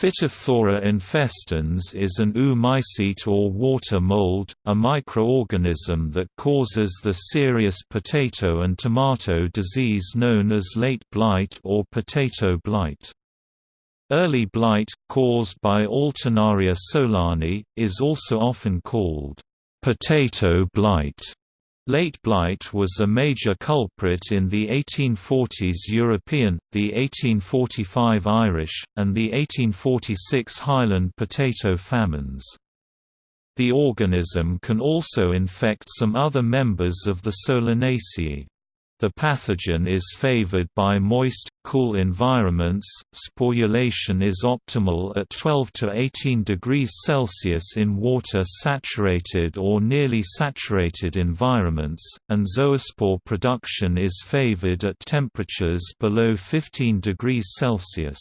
Phytophthora infestans is an oomycete or water mold, a microorganism that causes the serious potato and tomato disease known as late blight or potato blight. Early blight, caused by Alternaria solani, is also often called potato blight. Late blight was a major culprit in the 1840s European, the 1845 Irish, and the 1846 Highland potato famines. The organism can also infect some other members of the Solanaceae. The pathogen is favored by moist, cool environments. Sporulation is optimal at 12 to 18 degrees Celsius in water saturated or nearly saturated environments, and zoospore production is favored at temperatures below 15 degrees Celsius.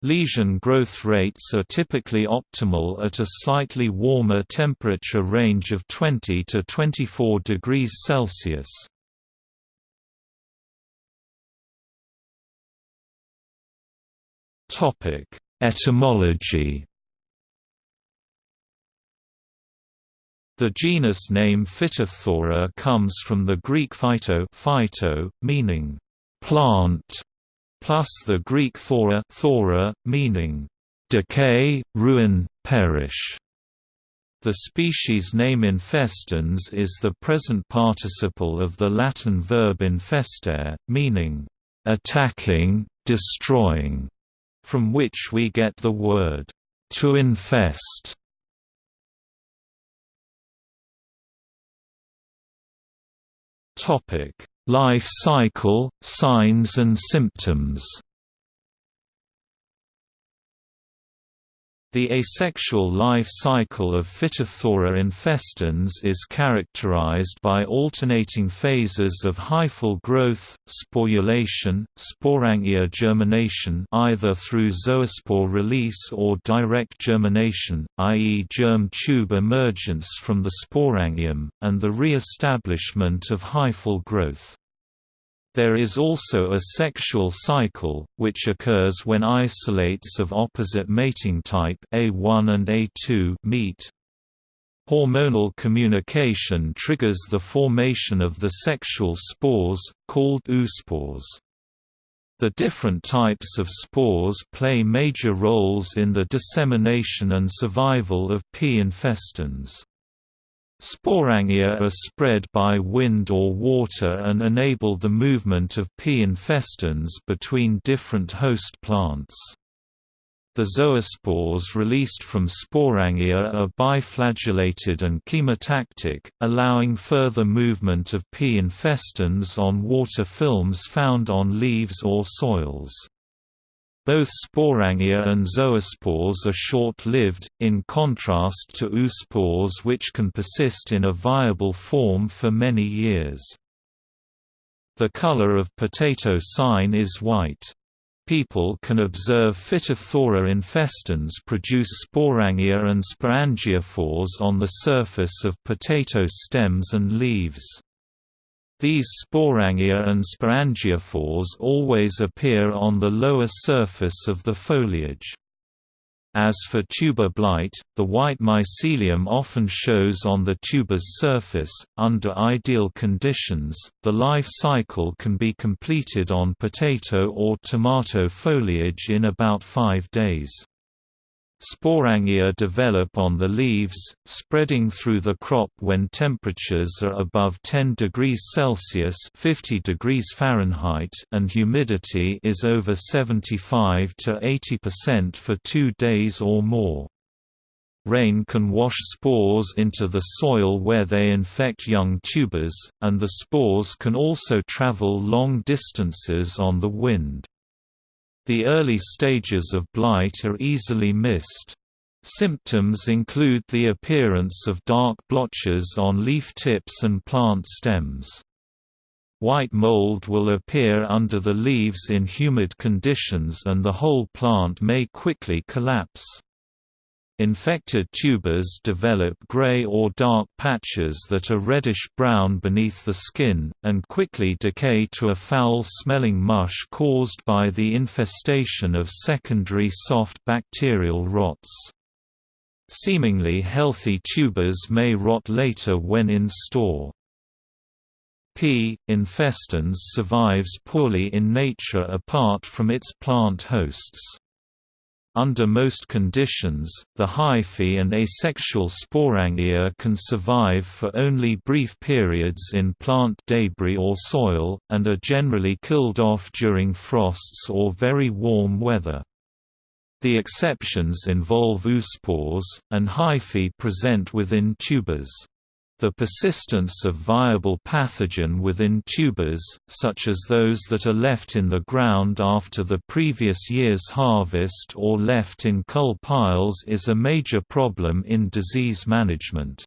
Lesion growth rates are typically optimal at a slightly warmer temperature range of 20 to 24 degrees Celsius. Topic: Etymology. The genus name Phytophthora comes from the Greek phyto, phyto meaning plant, plus the Greek thora, thora meaning decay, ruin, perish. The species name infestans is the present participle of the Latin verb infestare, meaning attacking, destroying from which we get the word to infest. Topic: Life cycle, signs and symptoms. The asexual life cycle of Phytophthora infestans is characterized by alternating phases of hyphal growth, sporulation, sporangia germination either through zoospore release or direct germination, i.e. germ tube emergence from the sporangium, and the re-establishment of hyphal growth. There is also a sexual cycle, which occurs when isolates of opposite mating type A1 and A2 meet. Hormonal communication triggers the formation of the sexual spores, called oospores. The different types of spores play major roles in the dissemination and survival of P. infestans. Sporangia are spread by wind or water and enable the movement of P. infestans between different host plants. The zoospores released from sporangia are biflagellated and chemotactic, allowing further movement of P. infestans on water films found on leaves or soils. Both sporangia and zoospores are short-lived, in contrast to oospores which can persist in a viable form for many years. The color of potato sign is white. People can observe Phytophthora infestans produce sporangia and sporangiophores on the surface of potato stems and leaves. These sporangia and sporangiophores always appear on the lower surface of the foliage. As for tuber blight, the white mycelium often shows on the tuber's surface. Under ideal conditions, the life cycle can be completed on potato or tomato foliage in about five days. Sporangia develop on the leaves, spreading through the crop when temperatures are above 10 degrees Celsius (50 degrees Fahrenheit) and humidity is over 75 to 80% for 2 days or more. Rain can wash spores into the soil where they infect young tubers, and the spores can also travel long distances on the wind. The early stages of blight are easily missed. Symptoms include the appearance of dark blotches on leaf tips and plant stems. White mold will appear under the leaves in humid conditions and the whole plant may quickly collapse. Infected tubers develop gray or dark patches that are reddish-brown beneath the skin, and quickly decay to a foul-smelling mush caused by the infestation of secondary soft bacterial rots. Seemingly healthy tubers may rot later when in store. P. infestans survives poorly in nature apart from its plant hosts. Under most conditions, the hyphae and asexual sporangia can survive for only brief periods in plant debris or soil, and are generally killed off during frosts or very warm weather. The exceptions involve oospores, and hyphae present within tubers. The persistence of viable pathogen within tubers, such as those that are left in the ground after the previous year's harvest or left in cull piles is a major problem in disease management.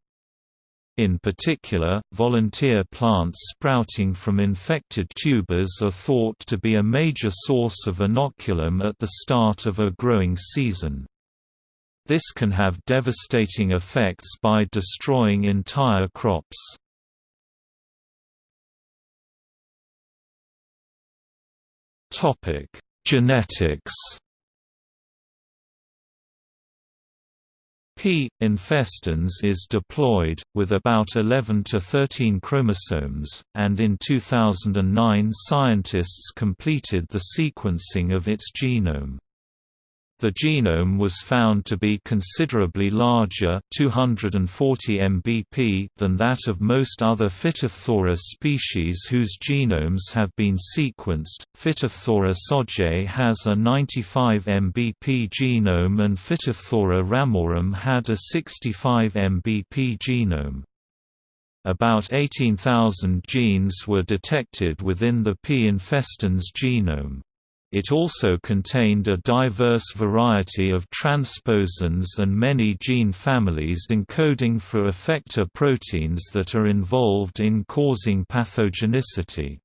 In particular, volunteer plants sprouting from infected tubers are thought to be a major source of inoculum at the start of a growing season. This can have devastating effects by destroying entire crops. Genetics. P. infestans is diploid, with about 11 to 13 chromosomes, and in 2009 scientists completed the sequencing of its genome. The genome was found to be considerably larger 240 mbp than that of most other Phytophthora species whose genomes have been sequenced. Phytophthora sojae has a 95 mbp genome and Phytophthora ramorum had a 65 mbp genome. About 18,000 genes were detected within the P. infestans genome. It also contained a diverse variety of transposons and many gene families encoding for effector proteins that are involved in causing pathogenicity.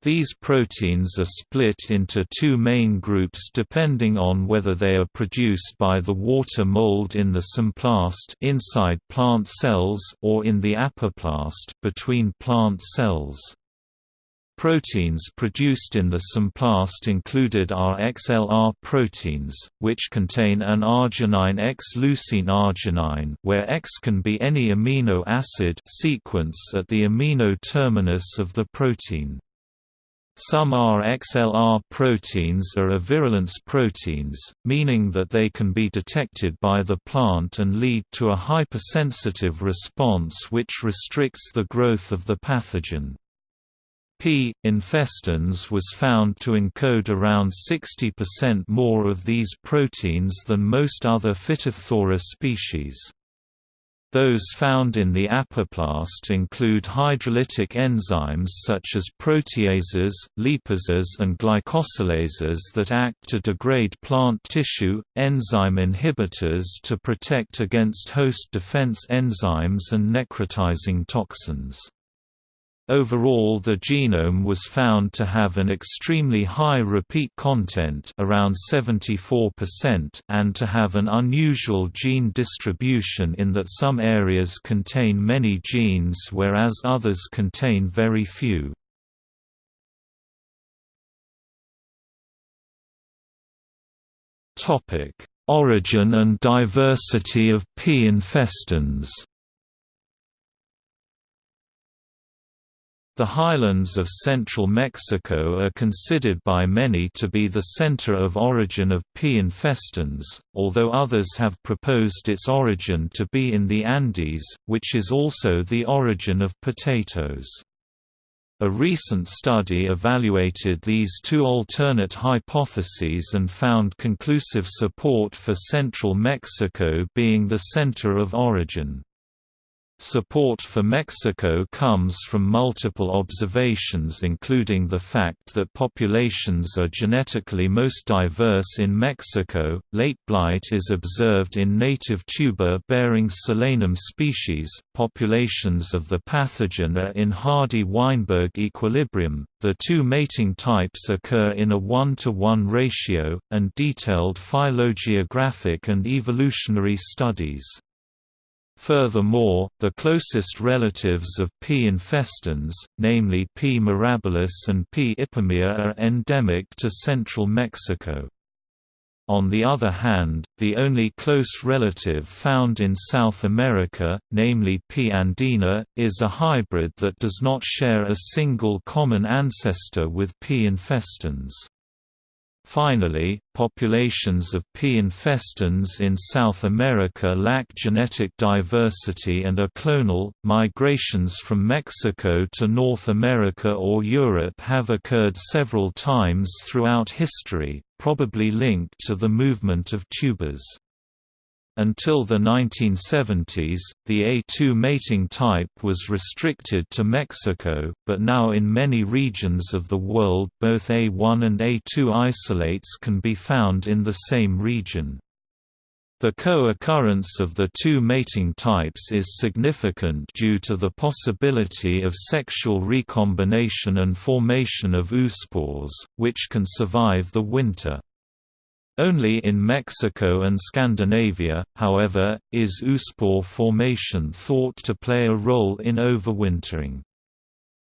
These proteins are split into two main groups depending on whether they are produced by the water mold in the symplast inside plant cells or in the apoplast between plant cells. Proteins produced in the symplast included RXLR proteins, which contain an arginine X-leucine arginine where X can be any amino acid sequence at the amino terminus of the protein. Some RXLR proteins are avirulence proteins, meaning that they can be detected by the plant and lead to a hypersensitive response which restricts the growth of the pathogen. P. infestans was found to encode around 60% more of these proteins than most other Phytophthora species. Those found in the apoplast include hydrolytic enzymes such as proteases, lipases and glycosylases that act to degrade plant tissue, enzyme inhibitors to protect against host defense enzymes and necrotizing toxins. Overall the genome was found to have an extremely high repeat content around 74% and to have an unusual gene distribution in that some areas contain many genes whereas others contain very few. Origin and diversity of P. infestans The highlands of central Mexico are considered by many to be the center of origin of P. infestans, although others have proposed its origin to be in the Andes, which is also the origin of potatoes. A recent study evaluated these two alternate hypotheses and found conclusive support for central Mexico being the center of origin. Support for Mexico comes from multiple observations including the fact that populations are genetically most diverse in Mexico. Late blight is observed in native tuber-bearing Solanum species. Populations of the pathogen are in hardy Weinberg equilibrium. The two mating types occur in a 1 to 1 ratio and detailed phylogeographic and evolutionary studies. Furthermore, the closest relatives of P. infestans, namely P. mirabilis and P. ipomoeae are endemic to central Mexico. On the other hand, the only close relative found in South America, namely P. andina, is a hybrid that does not share a single common ancestor with P. infestans. Finally, populations of P. infestans in South America lack genetic diversity and are clonal. Migrations from Mexico to North America or Europe have occurred several times throughout history, probably linked to the movement of tubers. Until the 1970s, the A2 mating type was restricted to Mexico, but now in many regions of the world both A1 and A2 isolates can be found in the same region. The co-occurrence of the two mating types is significant due to the possibility of sexual recombination and formation of oospores, which can survive the winter. Only in Mexico and Scandinavia, however, is oospore formation thought to play a role in overwintering.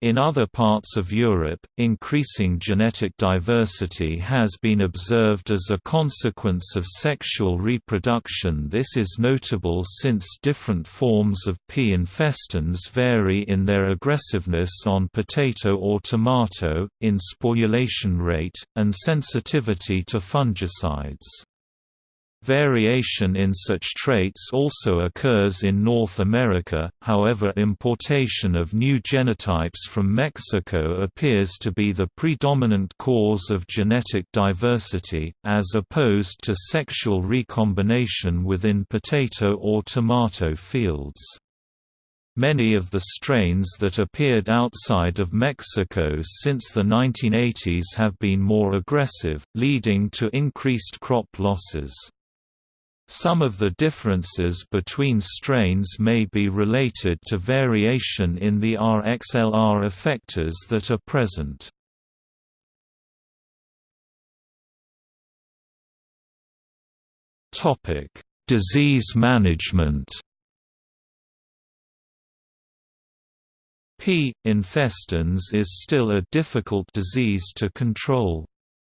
In other parts of Europe, increasing genetic diversity has been observed as a consequence of sexual reproduction this is notable since different forms of P. infestans vary in their aggressiveness on potato or tomato, in sporulation rate, and sensitivity to fungicides. Variation in such traits also occurs in North America, however importation of new genotypes from Mexico appears to be the predominant cause of genetic diversity, as opposed to sexual recombination within potato or tomato fields. Many of the strains that appeared outside of Mexico since the 1980s have been more aggressive, leading to increased crop losses. Some of the differences between strains may be related to variation in the RXLR effectors that are present. Disease management P. infestans is still a difficult disease to control.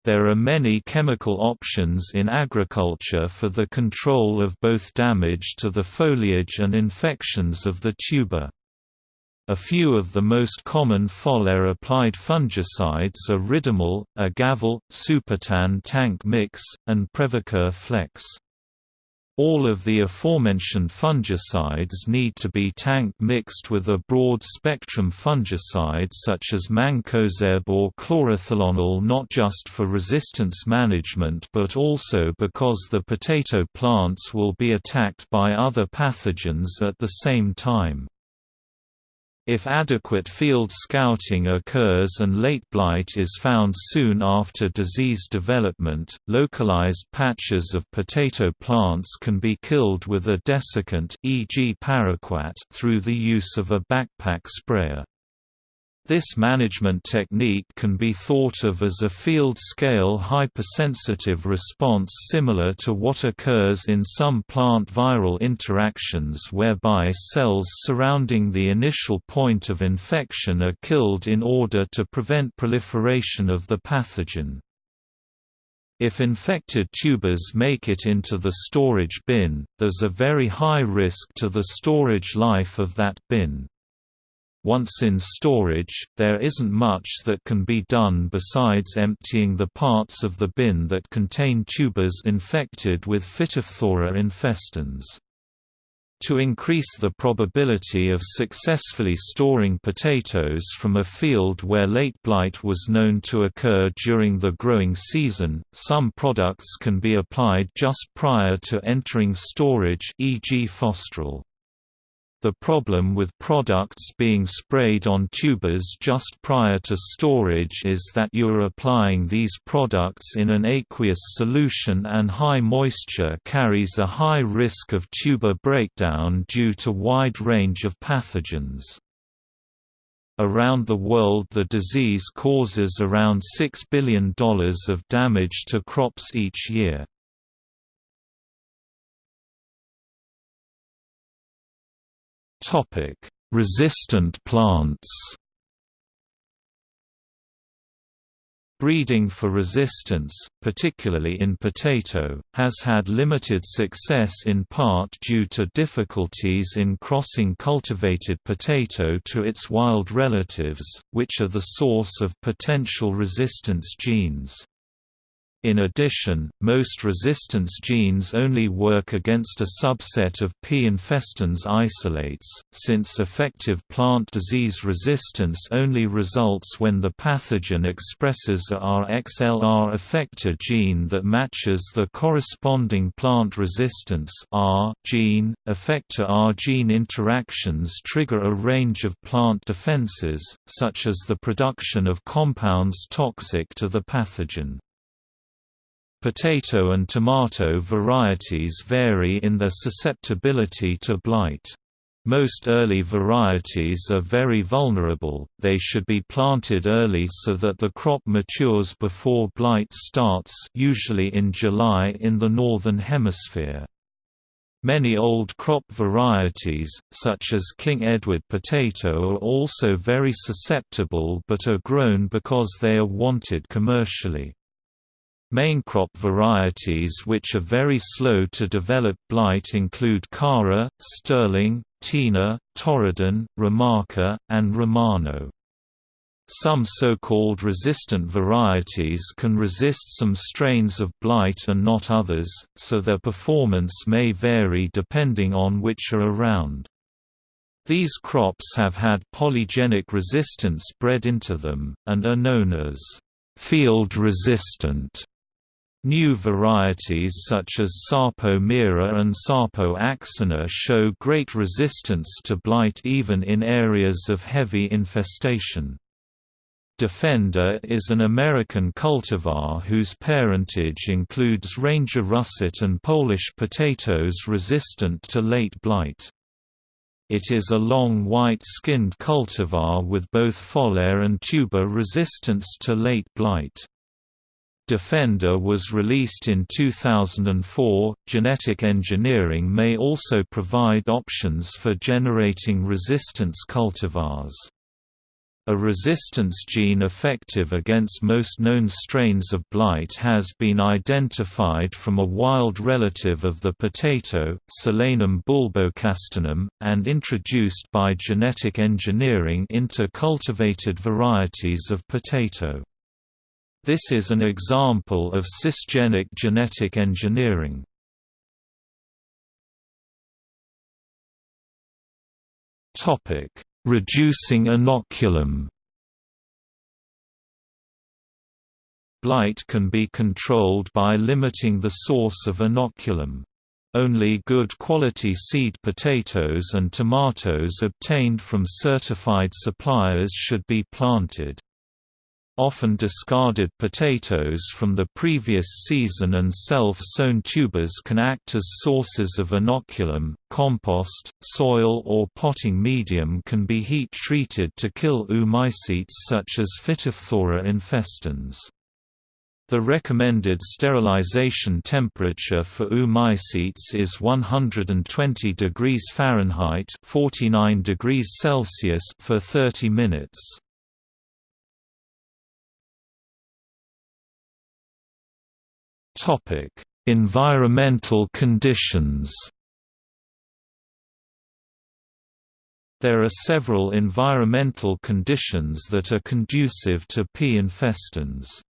There are many chemical options in agriculture for the control of both damage to the foliage and infections of the tuber. A few of the most common foliar-applied fungicides are Ridomil, Agavel, SuperTin tank mix, and Previcur flex. All of the aforementioned fungicides need to be tank mixed with a broad-spectrum fungicide such as mancozeb or chlorothalonil not just for resistance management but also because the potato plants will be attacked by other pathogens at the same time. If adequate field scouting occurs and late blight is found soon after disease development, localized patches of potato plants can be killed with a desiccant e.g. paraquat through the use of a backpack sprayer. This management technique can be thought of as a field-scale hypersensitive response similar to what occurs in some plant viral interactions whereby cells surrounding the initial point of infection are killed in order to prevent proliferation of the pathogen. If infected tubers make it into the storage bin, there's a very high risk to the storage life of that bin. Once in storage, there isn't much that can be done besides emptying the parts of the bin that contain tubers infected with Phytophthora infestans. To increase the probability of successfully storing potatoes from a field where late blight was known to occur during the growing season, some products can be applied just prior to entering storage e.g. Phostrol. The problem with products being sprayed on tubers just prior to storage is that you are applying these products in an aqueous solution and high moisture carries a high risk of tuber breakdown due to wide range of pathogens. Around the world the disease causes around $6 billion of damage to crops each year. Topic: Resistant plants. Breeding for resistance, particularly in potato, has had limited success in part due to difficulties in crossing cultivated potato to its wild relatives, which are the source of potential resistance genes. In addition, most resistance genes only work against a subset of P. infestans isolates, since effective plant disease resistance only results when the pathogen expresses a RXLR effector gene that matches the corresponding plant resistance R gene. Effector R gene interactions trigger a range of plant defenses, such as the production of compounds toxic to the pathogen. Potato and tomato varieties vary in their susceptibility to blight. Most early varieties are very vulnerable, they should be planted early so that the crop matures before blight starts usually in July in the Northern Hemisphere. Many old crop varieties, such as King Edward potato are also very susceptible but are grown because they are wanted commercially. Main crop varieties which are very slow to develop blight include Cara, Stirling, Teena, Torridon, Remarka, and Romano. Some so-called resistant varieties can resist some strains of blight and not others, so their performance may vary depending on which are around. These crops have had polygenic resistance bred into them, and are known as field resistant. New varieties such as Sarpo Mira and Sarpo Axona show great resistance to blight even in areas of heavy infestation. Defender is an American cultivar whose parentage includes Ranger russet and Polish potatoes resistant to late blight. It is a long white-skinned cultivar with both foliar and tuber resistance to late blight. Defender was released in 2004. Genetic engineering may also provide options for generating resistance cultivars. A resistance gene effective against most known strains of blight has been identified from a wild relative of the potato, Solanum bulbocastanum, and introduced by genetic engineering into cultivated varieties of potato. This is an example of cisgenic genetic engineering. Topic: Reducing inoculum Blight can be controlled by limiting the source of inoculum. Only good quality seed potatoes and tomatoes obtained from certified suppliers should be planted often discarded potatoes from the previous season and self-sown tubers can act as sources of inoculum. Compost, soil or potting medium can be heat-treated to kill oomycetes such as Phytophthora infestans. The recommended sterilization temperature for oomycetes is 120 degrees Fahrenheit 49 degrees Celsius for 30 minutes. Environmental conditions. There are several environmental conditions that are conducive to P. infestans.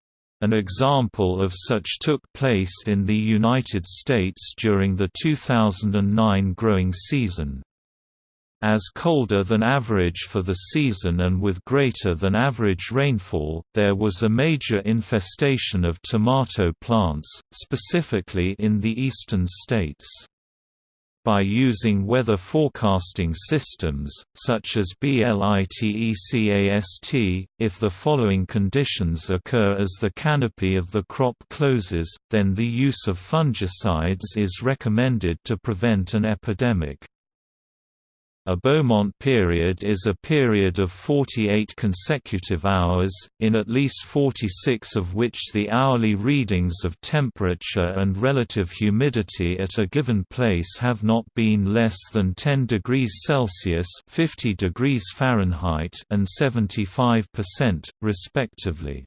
An example of such took place in the United States during the 2009 growing season. As colder than average for the season and with greater than average rainfall, there was a major infestation of tomato plants, specifically in the eastern states. by using weather forecasting systems, such as BLITECAST. If the following conditions occur as the canopy of the crop closes, then the use of fungicides is recommended to prevent an epidemic. A Beaumont period is a period of 48 consecutive hours, in at least 46 of which the hourly readings of temperature and relative humidity at a given place have not been less than 10 degrees Celsius 50 degrees Fahrenheit and 75%, respectively.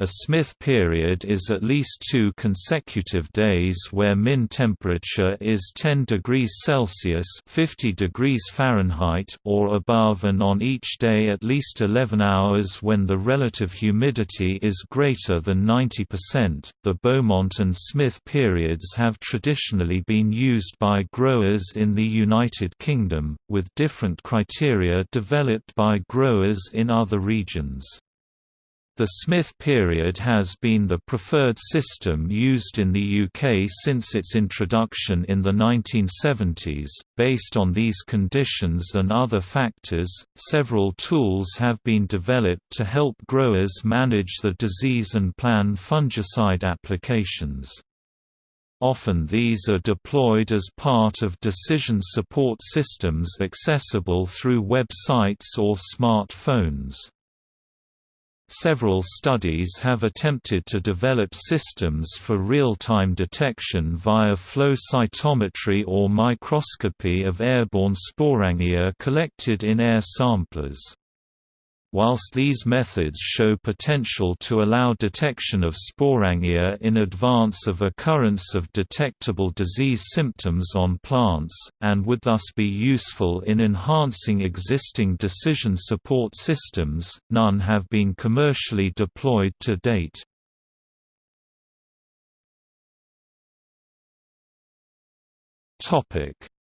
A Smith period is at least two consecutive days where min temperature is 10 degrees Celsius 50 degrees Fahrenheit or above and on each day at least 11 hours when the relative humidity is greater than 90%. The Beaumont and Smith periods have traditionally been used by growers in the United Kingdom, with different criteria developed by growers in other regions. The Smith period has been the preferred system used in the UK since its introduction in the 1970s. Based on these conditions and other factors, several tools have been developed to help growers manage the disease and plan fungicide applications. Often these are deployed as part of decision support systems accessible through websites or smartphones. Several studies have attempted to develop systems for real-time detection via flow cytometry or microscopy of airborne sporangia collected in air samplers. Whilst these methods show potential to allow detection of sporangia in advance of occurrence of detectable disease symptoms on plants, and would thus be useful in enhancing existing decision support systems, none have been commercially deployed to date.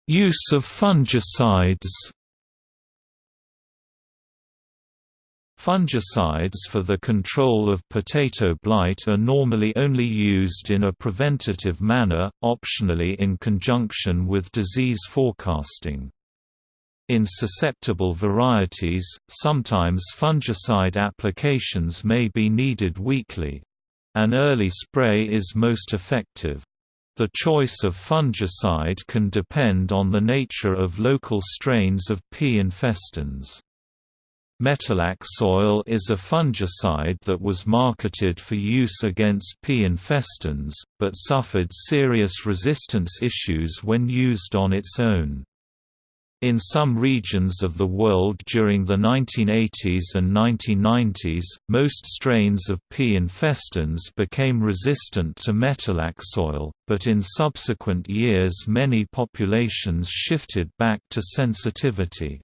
Use of fungicides Fungicides for the control of potato blight are normally only used in a preventative manner, optionally in conjunction with disease forecasting. In susceptible varieties, sometimes fungicide applications may be needed weekly. An early spray is most effective. The choice of fungicide can depend on the nature of local strains of P. infestans. Metalaxyl is a fungicide that was marketed for use against P. infestans, but suffered serious resistance issues when used on its own. In some regions of the world during the 1980s and 1990s, most strains of P. infestans became resistant to metalaxyl, but in subsequent years many populations shifted back to sensitivity.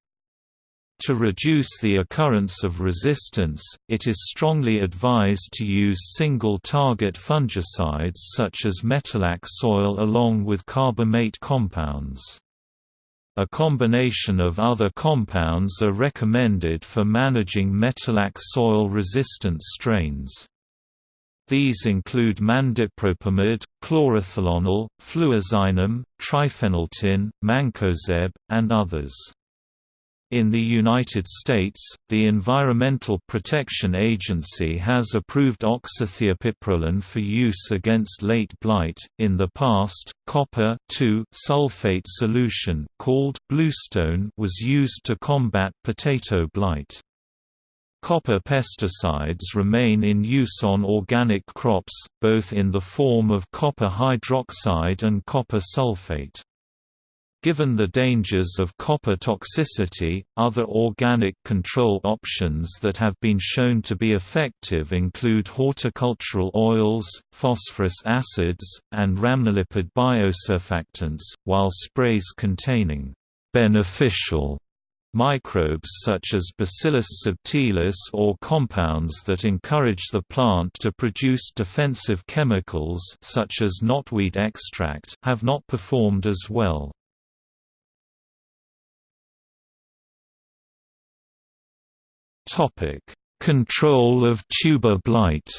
To reduce the occurrence of resistance, it is strongly advised to use single-target fungicides such as metalaxyl along with carbamate compounds. A combination of other compounds are recommended for managing metalaxyl-resistant strains. These include mandipropamid, chlorothalonil, fluazinam, triphenyltin, mancozeb, and others. In the United States, the Environmental Protection Agency has approved oxathiapiprolin for use against late blight. In the past, copper sulfate solution called bluestone was used to combat potato blight. Copper pesticides remain in use on organic crops, both in the form of copper hydroxide and copper sulfate. Given the dangers of copper toxicity, other organic control options that have been shown to be effective include horticultural oils, phosphorus acids, and rhamnolipid biosurfactants, while sprays containing beneficial microbes such as Bacillus subtilis or compounds that encourage the plant to produce defensive chemicals such as knotweed extract have not performed as well. Topic: Control of tuber blight.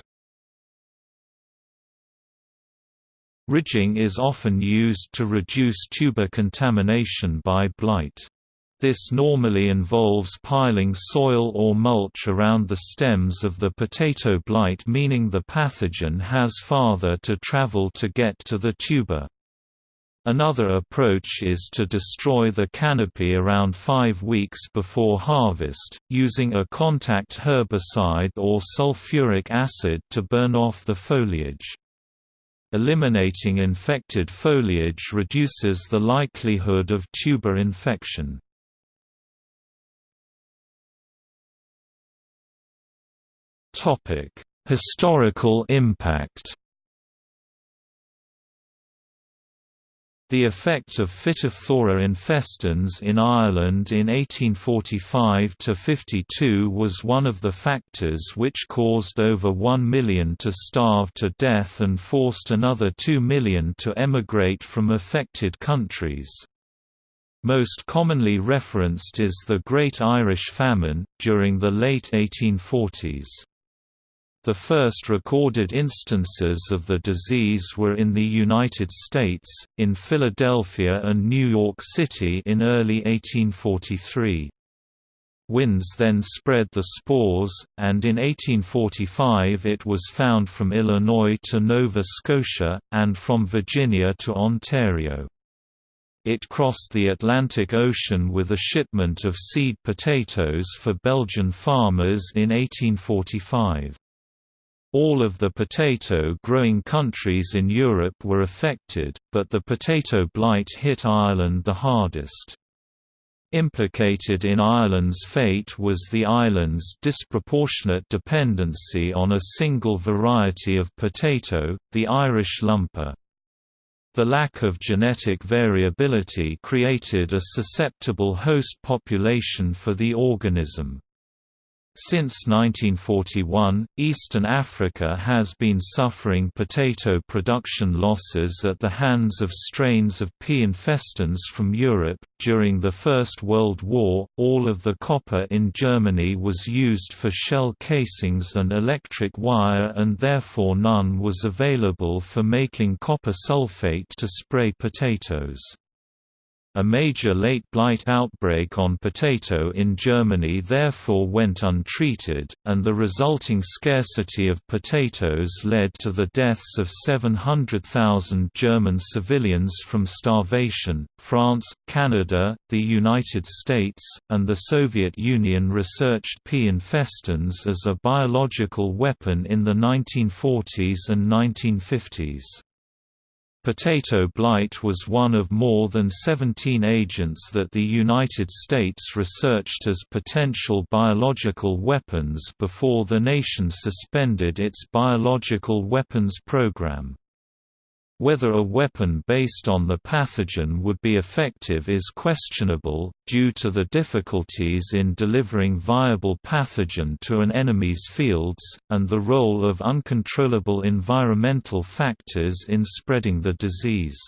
Ridging is often used to reduce tuber contamination by blight. This normally involves piling soil or mulch around the stems of the potato blight meaning the pathogen has farther to travel to get to the tuber. Another approach is to destroy the canopy around five weeks before harvest, using a contact herbicide or sulfuric acid to burn off the foliage. Eliminating infected foliage reduces the likelihood of tuber infection. Historical impact The effect of Phytophthora infestans in Ireland in 1845–52 was one of the factors which caused over 1 million to starve to death and forced another 2 million to emigrate from affected countries. Most commonly referenced is the Great Irish Famine, during the late 1840s. The first recorded instances of the disease were in the United States, in Philadelphia and New York City in early 1843. Winds then spread the spores, and in 1845 it was found from Illinois to Nova Scotia, and from Virginia to Ontario. It crossed the Atlantic Ocean with a shipment of seed potatoes for Belgian farmers in 1845. All of the potato-growing countries in Europe were affected, but the potato blight hit Ireland the hardest. Implicated in Ireland's fate was the island's disproportionate dependency on a single variety of potato, the Irish lumper. The lack of genetic variability created a susceptible host population for the organism. Since 1941, Eastern Africa has been suffering potato production losses at the hands of strains of P. infestans from Europe. During the First World War, all of the copper in Germany was used for shell casings and electric wire, and therefore none was available for making copper sulfate to spray potatoes. A major late blight outbreak on potato in Germany therefore went untreated, and the resulting scarcity of potatoes led to the deaths of 700,000 German civilians from starvation. France, Canada, the United States, and the Soviet Union researched P. infestans as a biological weapon in the 1940s and 1950s. Potato blight was one of more than 17 agents that the United States researched as potential biological weapons before the nation suspended its biological weapons program. Whether a weapon based on the pathogen would be effective is questionable, due to the difficulties in delivering viable pathogen to an enemy's fields, and the role of uncontrollable environmental factors in spreading the disease.